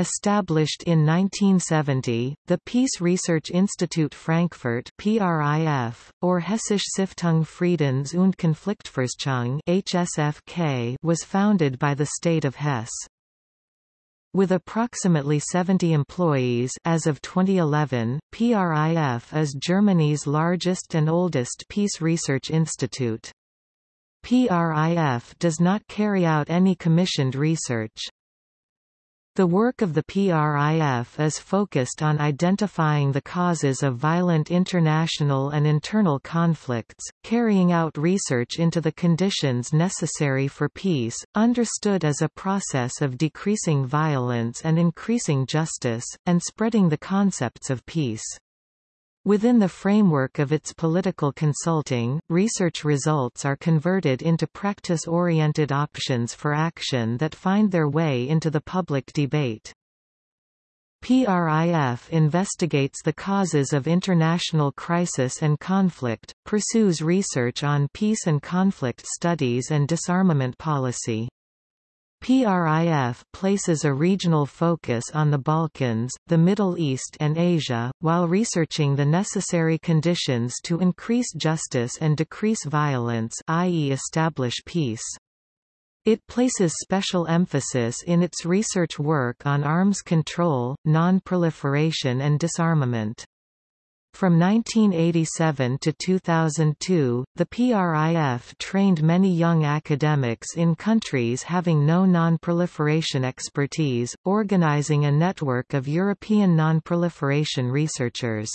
Established in 1970, the Peace Research Institute Frankfurt PRIF, or Hessische Stiftung Friedens- und Konfliktforschung HSFK, was founded by the state of Hesse. With approximately 70 employees as of 2011, PRIF is Germany's largest and oldest peace research institute. PRIF does not carry out any commissioned research. The work of the PRIF is focused on identifying the causes of violent international and internal conflicts, carrying out research into the conditions necessary for peace, understood as a process of decreasing violence and increasing justice, and spreading the concepts of peace. Within the framework of its political consulting, research results are converted into practice-oriented options for action that find their way into the public debate. PRIF investigates the causes of international crisis and conflict, pursues research on peace and conflict studies and disarmament policy. PRIF places a regional focus on the Balkans, the Middle East and Asia, while researching the necessary conditions to increase justice and decrease violence i.e. establish peace. It places special emphasis in its research work on arms control, non-proliferation and disarmament. From 1987 to 2002, the PRIF trained many young academics in countries having no non-proliferation expertise, organizing a network of European non-proliferation researchers.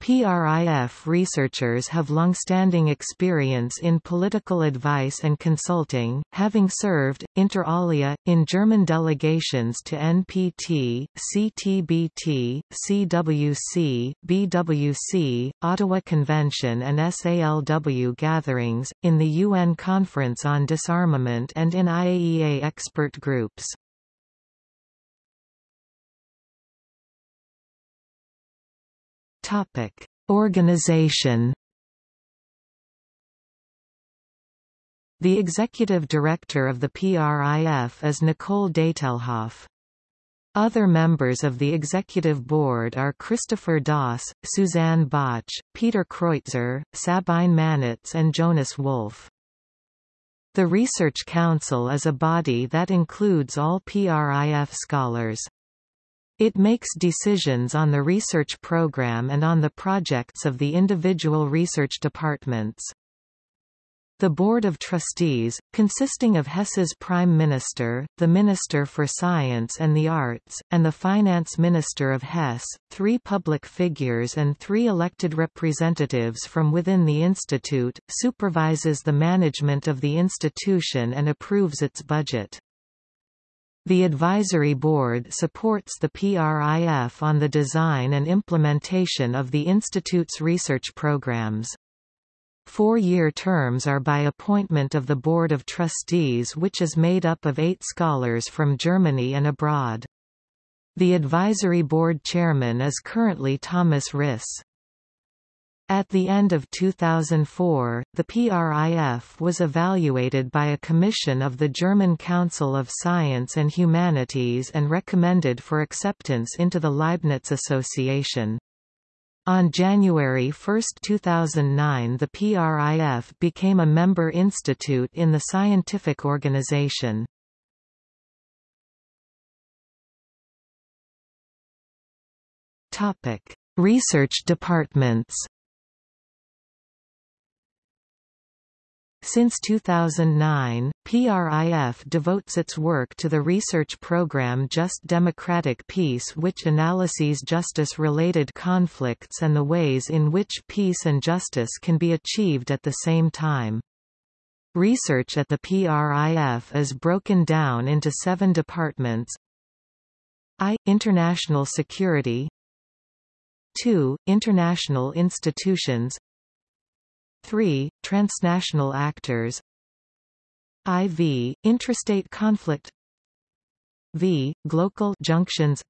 PRIF researchers have long-standing experience in political advice and consulting, having served, inter alia, in German delegations to NPT, CTBT, CWC, BWC, Ottawa Convention and SALW gatherings, in the UN Conference on Disarmament and in IAEA expert groups. Topic: Organization. The executive director of the PRIF is Nicole Deitelhoff. Other members of the executive board are Christopher Daase, Suzanne Bach, Peter Kreuzer, Sabine Mannitz and Jonas Wolff. The Research Council is a body that includes all PRIF scholars. It makes decisions on the research program and on the projects of the individual research departments. The Board of Trustees, consisting of Hesse's Prime Minister, the Minister for Science and the Arts, and the Finance Minister of Hesse, three public figures and three elected representatives from within the institute, supervises the management of the institution and approves its budget. The Advisory Board supports the PRIF on the design and implementation of the Institute's research programs. Four-year terms are by appointment of the Board of Trustees which is made up of eight scholars from Germany and abroad. The Advisory Board Chairman is currently Thomas Risse. At the end of 2004, the PRIF was evaluated by a commission of the German Council of Science and Humanities and recommended for acceptance into the Leibniz Association. On January 1, 2009 the PRIF became a member institute in the scientific organization. Research departments Since 2009, PRIF devotes its work to the research program Just Democratic Peace which analyses justice-related conflicts and the ways in which peace and justice can be achieved at the same time. Research at the PRIF is broken down into seven departments I. International Security 2. International Institutions 3. Transnational actors IV. Intrastate conflict V. Glocal junctions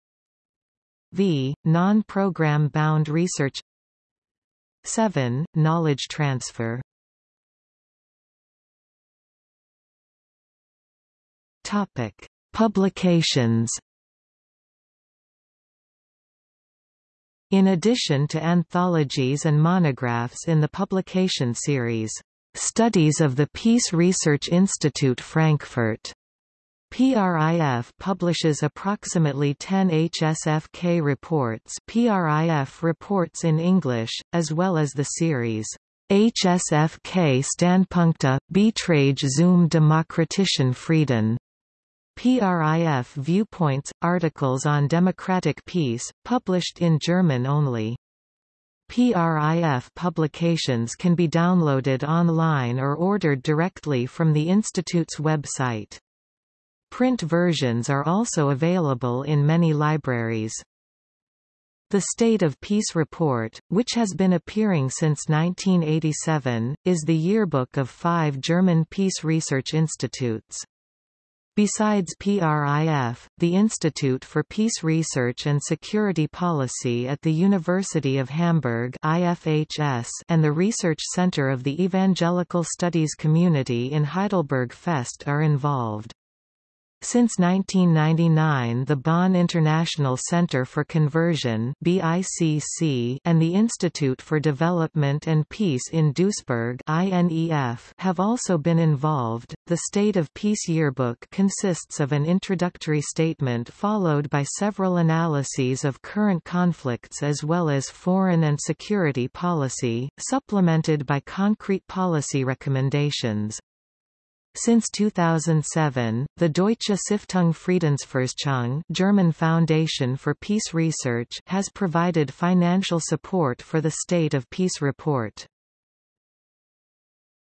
V. Non-program bound research 7. Knowledge transfer Topic. Publications in addition to anthologies and monographs in the publication series, Studies of the Peace Research Institute Frankfurt. PRIF publishes approximately 10 HSFK reports PRIF reports in English, as well as the series HSFK Standpunkte, Beiträge zum demokratischen Frieden. PRIF Viewpoints, articles on democratic peace, published in German only. PRIF publications can be downloaded online or ordered directly from the Institute's website. Print versions are also available in many libraries. The State of Peace Report, which has been appearing since 1987, is the yearbook of five German peace research institutes. Besides PRIF, the Institute for Peace Research and Security Policy at the University of Hamburg IFHS and the Research Center of the Evangelical Studies Community in Heidelberg Fest are involved. Since 1999 the Bonn International Center for Conversion BICC and the Institute for Development and Peace in Duisburg INEF have also been involved. The State of Peace Yearbook consists of an introductory statement followed by several analyses of current conflicts as well as foreign and security policy, supplemented by concrete policy recommendations. Since 2007, the Deutsche Stiftung Friedensforschung German Foundation for Peace Research has provided financial support for the State of Peace report.